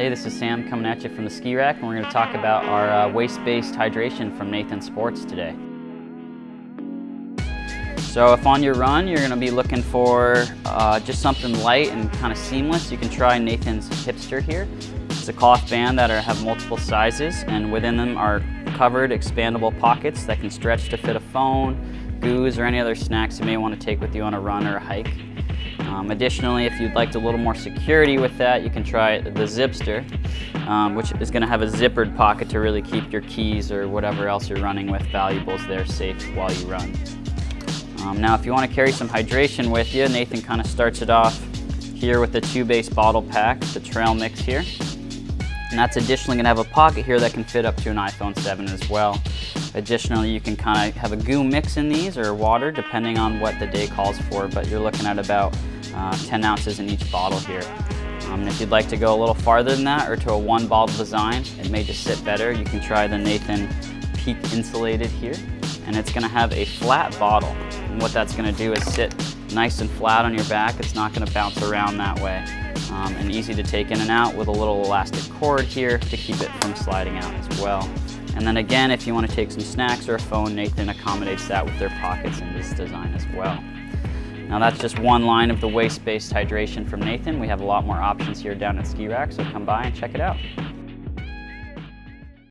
Hey, this is Sam coming at you from the Ski Rack, and we're going to talk about our uh, waist-based hydration from Nathan Sports today. So if on your run you're going to be looking for uh, just something light and kind of seamless, you can try Nathan's Hipster here. It's a cloth band that are, have multiple sizes, and within them are covered expandable pockets that can stretch to fit a phone, goos, or any other snacks you may want to take with you on a run or a hike. Um, additionally, if you'd like a little more security with that, you can try the Zipster, um, which is going to have a zippered pocket to really keep your keys or whatever else you're running with valuables there safe while you run. Um, now, if you want to carry some hydration with you, Nathan kind of starts it off here with the two-base bottle pack, the Trail Mix here. And that's additionally going to have a pocket here that can fit up to an iPhone 7 as well. Additionally, you can kind of have a goo mix in these or water depending on what the day calls for, but you're looking at about uh, 10 ounces in each bottle here. Um, if you'd like to go a little farther than that or to a one bottle design, it may just sit better. You can try the Nathan Peak Insulated here. And it's gonna have a flat bottle. And what that's gonna do is sit nice and flat on your back. It's not gonna bounce around that way. Um, and easy to take in and out with a little elastic cord here to keep it from sliding out as well. And then again, if you want to take some snacks or a phone, Nathan accommodates that with their pockets in this design as well. Now that's just one line of the waist-based hydration from Nathan. We have a lot more options here down at Ski Rack, so come by and check it out.